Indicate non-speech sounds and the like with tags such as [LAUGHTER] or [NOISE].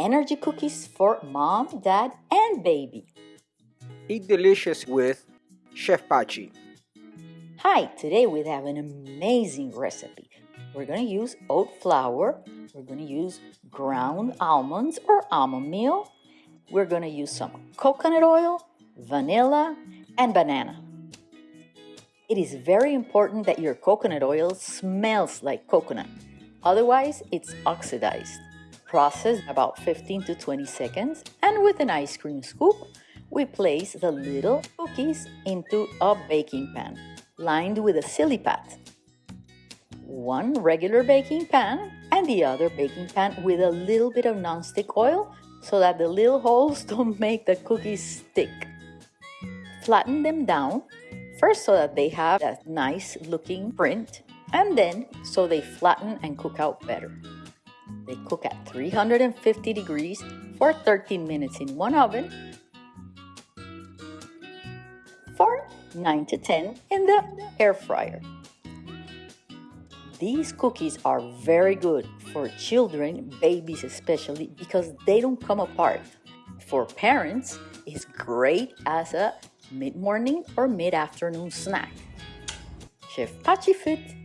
energy cookies for mom, dad, and baby. Eat delicious with Chef Pachi. Hi, today we have an amazing recipe. We're going to use oat flour, we're going to use ground almonds or almond meal, we're going to use some coconut oil, vanilla, and banana. It is very important that your coconut oil smells like coconut, otherwise it's oxidized. Process about 15 to 20 seconds and with an ice cream scoop, we place the little cookies into a baking pan lined with a SiliPat. One regular baking pan and the other baking pan with a little bit of nonstick oil so that the little holes [LAUGHS] don't make the cookies stick. Flatten them down, first so that they have that nice looking print, and then so they flatten and cook out better. They cook at 350 degrees for 13 minutes in one oven for 9 to 10 in the air fryer. These cookies are very good for children, babies especially, because they don't come apart. For parents, it's great as a mid-morning or mid-afternoon snack. Chef Pachi Fit